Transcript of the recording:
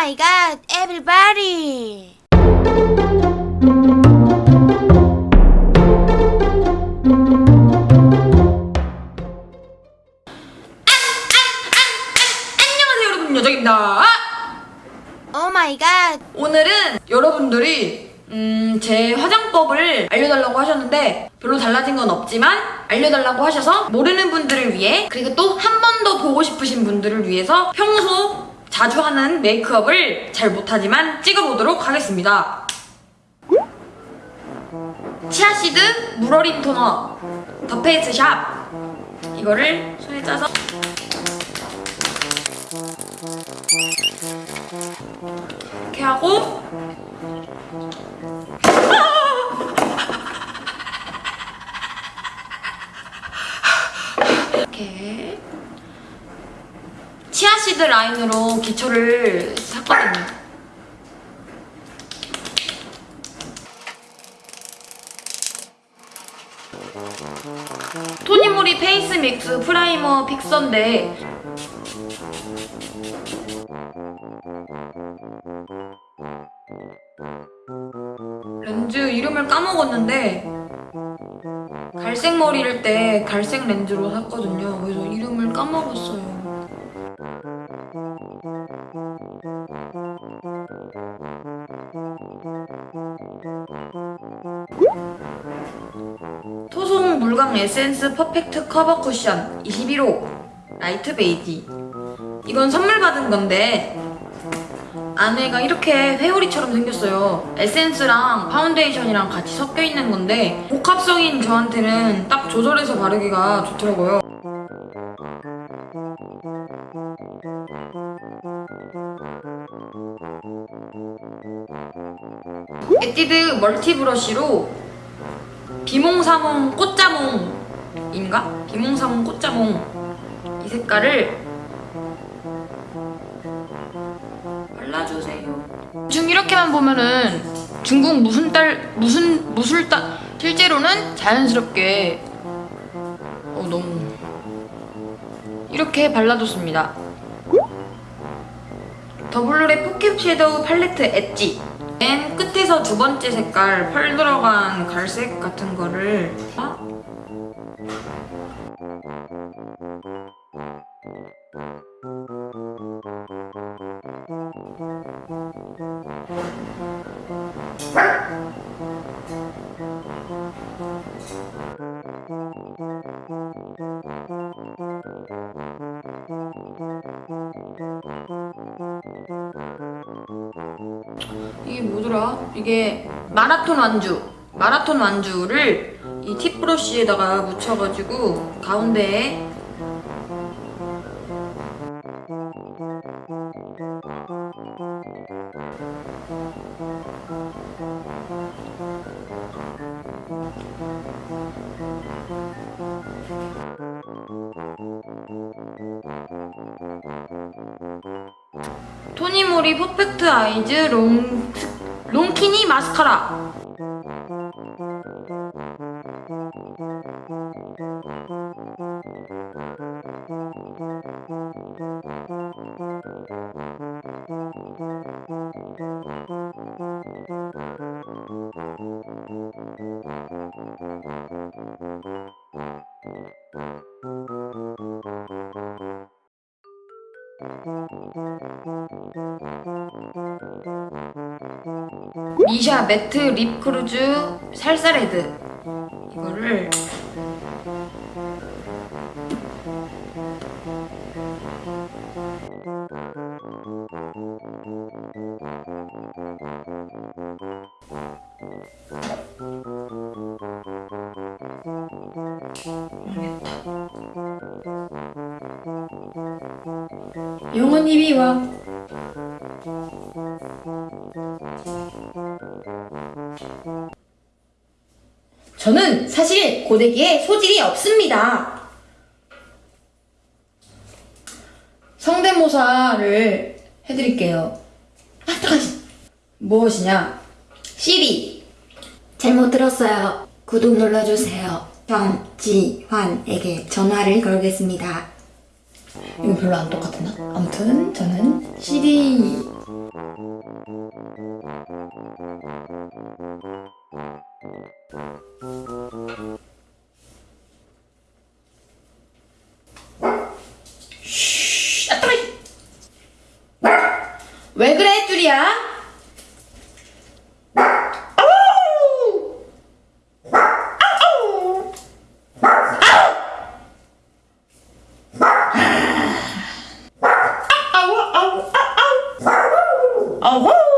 my god, everybody! 안녕하세요 여러분. 여정입니다. Oh my god, 오늘은 여러분들이 음, 제 화장법을 알려달라고 하셨는데 별로 달라진 건 없지만 알려달라고 하셔서 모르는 분들을 위해 그리고 또 한 번 더 보고 싶으신 분들을 위해서 평소 자주 하는 메이크업을 잘 못하지만 찍어보도록 하겠습니다. 치아시드 물어린 토너 더 페이스 샵. 이거를 손에 짜서. 이렇게 하고 치아시드 라인으로 기초를 샀거든요. 토니모리 Face Mix Primer Fixer인데 렌즈 이름을 까먹었는데 갈색 머리일 때 갈색 렌즈로 샀거든요. 그래서 이름을 까먹었어요. 물광 에센스 Perfect 커버 쿠션 21호 Light 베이지 이건 선물 받은 건데 안에가 이렇게 회오리처럼 생겼어요. 에센스랑 파운데이션이랑 같이 섞여 있는 건데 복합성인 저한테는 딱 조절해서 바르기가 좋더라고요. 에뛰드 멀티 브러쉬로 비몽사몽 꽃자몽인가? 비몽사몽 꽃자몽 이 색깔을 발라주세요. 중 이렇게만 보면은 중국 무슨 딸 무슨 무술딸 실제로는 자연스럽게 어 너무 이렇게 발라줬습니다. 더블로레 포켓 섀도우 팔레트 엣지 맨 끝에서 두 번째 색깔 펄 들어간 갈색 같은 거를 아? 이게 뭐더라? 이게 마라톤 완주 마라톤 완주를 이 팁브러쉬에다가 묻혀가지고 가운데에 토니모리 퍼펙트 아이즈 롱 롱키니 마스카라 미샤 매트 립 크루즈 살사레드. 이거를 영원히 비와 저는 사실 고데기에 소질이 없습니다. 성대모사를 해드릴게요. 아, 잠깐만. 무엇이냐? 시리. 잘못 들었어요. 구독 눌러주세요. 정지환에게 전화를 걸겠습니다. 이거 별로 안 똑같나? 아무튼 저는 CD Oh, woo!